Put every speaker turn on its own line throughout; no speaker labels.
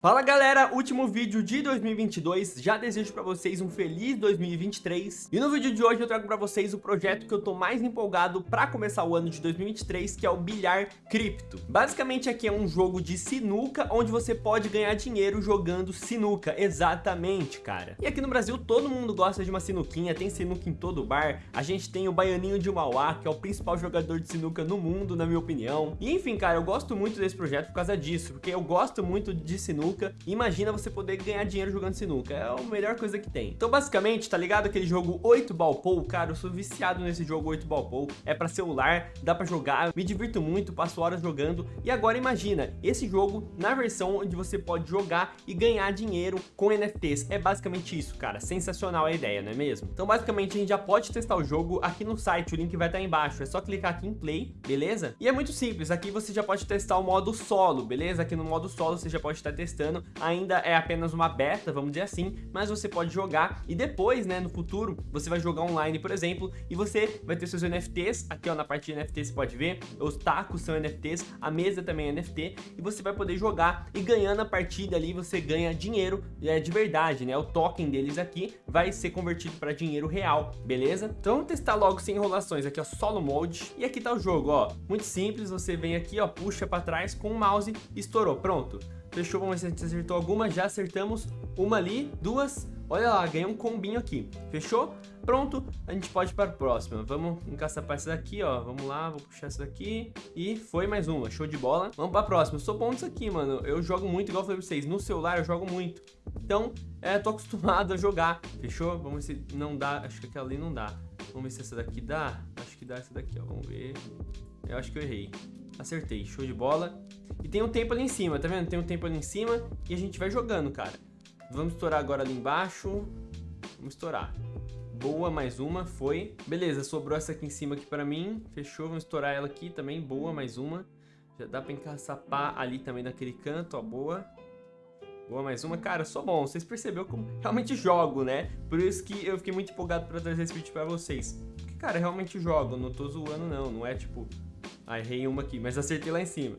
Fala galera, último vídeo de 2022, já desejo para vocês um feliz 2023 e no vídeo de hoje eu trago para vocês o projeto que eu tô mais empolgado para começar o ano de 2023 que é o Bilhar Cripto. Basicamente aqui é um jogo de sinuca onde você pode ganhar dinheiro jogando sinuca, exatamente cara. E aqui no Brasil todo mundo gosta de uma sinuquinha, tem sinuca em todo bar, a gente tem o Baianinho de Mauá que é o principal jogador de sinuca no mundo na minha opinião. E enfim cara, eu gosto muito desse projeto por causa disso, porque eu gosto muito de sinuca sinuca. Imagina você poder ganhar dinheiro jogando sinuca. É a melhor coisa que tem. Então, basicamente, tá ligado aquele jogo 8 Ball Pool? Cara, eu sou viciado nesse jogo 8 Ball Pool. É pra celular, dá pra jogar, me divirto muito, passo horas jogando. E agora imagina, esse jogo na versão onde você pode jogar e ganhar dinheiro com NFTs. É basicamente isso, cara. Sensacional a ideia, não é mesmo? Então, basicamente, a gente já pode testar o jogo aqui no site. O link vai estar aí embaixo. É só clicar aqui em Play, beleza? E é muito simples. Aqui você já pode testar o modo solo, beleza? Aqui no modo solo você já pode estar testando, ainda é apenas uma beta, vamos dizer assim, mas você pode jogar e depois, né, no futuro, você vai jogar online, por exemplo, e você vai ter seus NFTs, aqui ó, na parte de NFT você pode ver, os tacos são NFTs, a mesa também é NFT, e você vai poder jogar e ganhando a partida ali, você ganha dinheiro é, de verdade, né, o token deles aqui vai ser convertido para dinheiro real, beleza? Então vamos testar logo sem enrolações, aqui ó, solo mode, e aqui tá o jogo, ó, muito simples, você vem aqui ó, puxa para trás com o mouse, estourou, pronto. Fechou, vamos ver se a gente acertou alguma. Já acertamos uma ali, duas. Olha lá, ganhei um combinho aqui. Fechou? Pronto, a gente pode ir para a próxima. Vamos encaçapar essa daqui, ó. Vamos lá, vou puxar essa daqui. E foi mais uma, show de bola. Vamos para a próxima. Eu sou bom nisso aqui, mano. Eu jogo muito, igual eu falei pra vocês. No celular eu jogo muito. Então, é, tô acostumado a jogar. Fechou? Vamos ver se não dá. Acho que aquela ali não dá. Vamos ver se essa daqui dá. Acho que dá essa daqui, ó. Vamos ver. Eu acho que eu errei. Acertei, show de bola. E tem um tempo ali em cima, tá vendo? Tem um tempo ali em cima e a gente vai jogando, cara. Vamos estourar agora ali embaixo. Vamos estourar. Boa, mais uma, foi. Beleza, sobrou essa aqui em cima aqui pra mim. Fechou, vamos estourar ela aqui também. Boa, mais uma. Já dá pra encaçapar ali também naquele canto, ó, boa. Boa, mais uma. Cara, sou bom. Vocês perceberam como realmente jogo, né? Por isso que eu fiquei muito empolgado pra trazer esse vídeo pra vocês. Porque, cara, realmente jogo. Não tô zoando, não. Não é, tipo, ah, errei uma aqui, mas acertei lá em cima.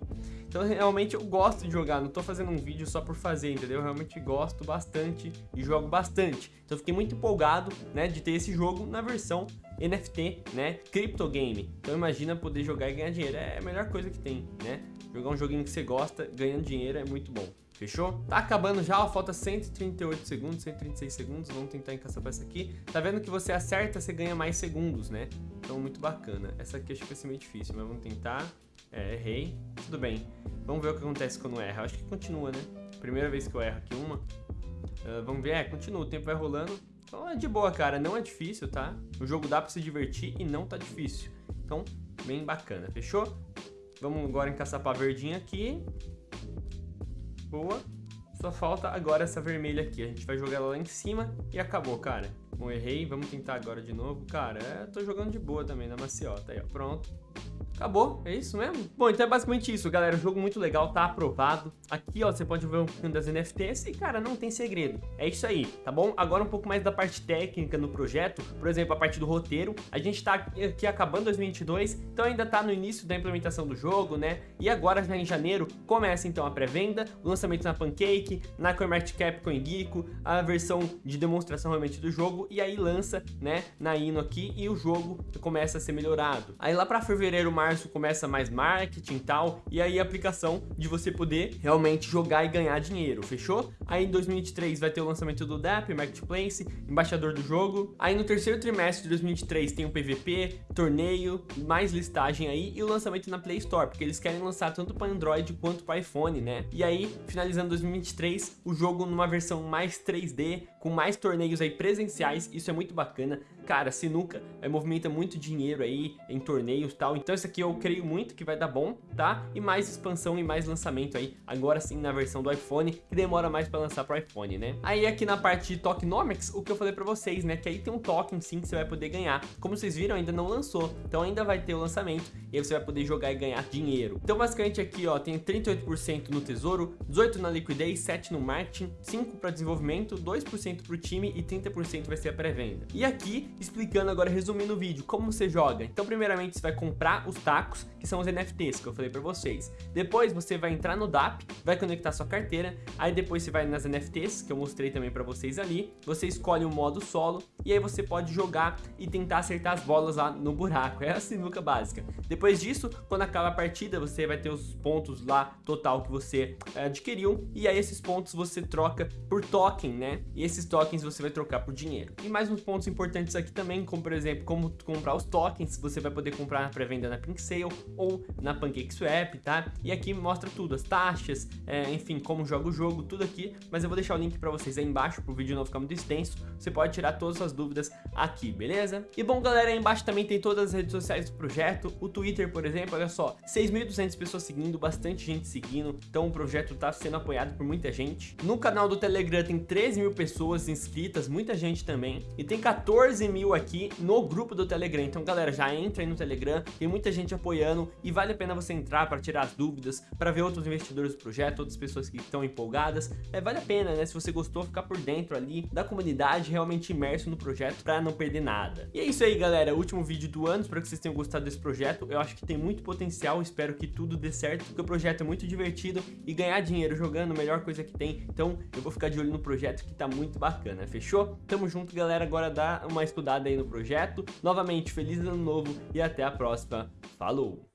Então realmente eu gosto de jogar, não tô fazendo um vídeo só por fazer, entendeu? Eu realmente gosto bastante e jogo bastante. Então fiquei muito empolgado, né, de ter esse jogo na versão NFT, né, Crypto Game. Então imagina poder jogar e ganhar dinheiro, é a melhor coisa que tem, né? Jogar um joguinho que você gosta, ganhando dinheiro é muito bom. Fechou? Tá acabando já, falta 138 segundos, 136 segundos, vamos tentar encaçar essa aqui. Tá vendo que você acerta, você ganha mais segundos, né? Então, muito bacana. Essa aqui acho que vai ser meio difícil, mas vamos tentar. É, errei. Tudo bem. Vamos ver o que acontece quando erra. Acho que continua, né? Primeira vez que eu erro aqui uma. Uh, vamos ver, é, continua, o tempo vai rolando. Então é de boa, cara, não é difícil, tá? O jogo dá pra se divertir e não tá difícil. Então, bem bacana, fechou? Vamos agora encaçapar a verdinha aqui. Boa. Só falta agora essa vermelha aqui. A gente vai jogar ela lá em cima e acabou, cara. Bom, errei. Vamos tentar agora de novo. Cara, é, tô jogando de boa também na maciota. Aí, ó, pronto. Acabou, é isso mesmo? Bom, então é basicamente isso, galera. jogo muito legal, tá aprovado. Aqui, ó, você pode ver um pouquinho das NFTs e, cara, não tem segredo. É isso aí, tá bom? Agora um pouco mais da parte técnica no projeto. Por exemplo, a parte do roteiro. A gente tá aqui acabando 2022, então ainda tá no início da implementação do jogo, né? E agora, já em janeiro, começa então a pré-venda, o lançamento na Pancake, na CoinMarketCap, CoinGeeko, a versão de demonstração realmente do jogo, e aí lança, né, na Ino aqui, e o jogo começa a ser melhorado. Aí lá pra fevereiro, março, março começa mais marketing e tal, e aí a aplicação de você poder realmente jogar e ganhar dinheiro, fechou? Aí em 2023 vai ter o lançamento do DAP, Marketplace, embaixador do jogo. Aí no terceiro trimestre de 2023 tem o PVP, torneio, mais listagem aí e o lançamento na Play Store, porque eles querem lançar tanto para Android quanto para iPhone, né? E aí, finalizando 2023, o jogo numa versão mais 3D, com mais torneios aí presenciais, isso é muito bacana. Cara, Sinuca é, movimenta muito dinheiro aí em torneios e tal, então isso aqui eu creio muito que vai dar bom, tá? E mais expansão e mais lançamento aí, agora sim na versão do iPhone, que demora mais para lançar pro iPhone, né? Aí aqui na parte de Tokenomics, o que eu falei para vocês, né? Que aí tem um token sim que você vai poder ganhar. Como vocês viram, ainda não lançou, então ainda vai ter o lançamento e aí você vai poder jogar e ganhar dinheiro. Então basicamente aqui, ó, tem 38% no tesouro, 18% na liquidez, 7% no marketing, 5% para desenvolvimento, 2% para o time e 30% vai ser a pré-venda. E aqui explicando agora, resumindo o vídeo, como você joga. Então, primeiramente, você vai comprar os tacos, que são os NFTs que eu falei pra vocês. Depois, você vai entrar no DAP, vai conectar sua carteira, aí depois você vai nas NFTs, que eu mostrei também pra vocês ali, você escolhe o modo solo, e aí você pode jogar e tentar acertar as bolas lá no buraco. É a sinuca básica. Depois disso, quando acaba a partida, você vai ter os pontos lá total que você é, adquiriu, e aí esses pontos você troca por token, né? E esses tokens você vai trocar por dinheiro. E mais uns pontos importantes aqui também, como por exemplo, como comprar os tokens, você vai poder comprar na pré-venda na Pink Sale ou na PancakeSwap, tá? E aqui mostra tudo, as taxas, é, enfim, como joga o jogo, tudo aqui, mas eu vou deixar o link pra vocês aí embaixo, pro vídeo não ficar muito extenso, você pode tirar todas as suas dúvidas aqui, beleza? E bom, galera, aí embaixo também tem todas as redes sociais do projeto, o Twitter, por exemplo, olha só, 6.200 pessoas seguindo, bastante gente seguindo, então o projeto tá sendo apoiado por muita gente. No canal do Telegram tem 13 mil pessoas inscritas, muita gente também, e tem 14 mil aqui no grupo do Telegram, então galera, já entra aí no Telegram, tem muita gente apoiando e vale a pena você entrar para tirar as dúvidas, para ver outros investidores do projeto, outras pessoas que estão empolgadas, é, vale a pena, né, se você gostou, ficar por dentro ali da comunidade, realmente imerso no projeto, para não perder nada. E é isso aí, galera, último vídeo do ano, espero que vocês tenham gostado desse projeto, eu acho que tem muito potencial, espero que tudo dê certo, porque o projeto é muito divertido e ganhar dinheiro jogando, a melhor coisa que tem, então eu vou ficar de olho no projeto que tá muito bacana, fechou? Tamo junto, galera, agora dá uma estudada aí no projeto, novamente, feliz ano novo e até a próxima, falou!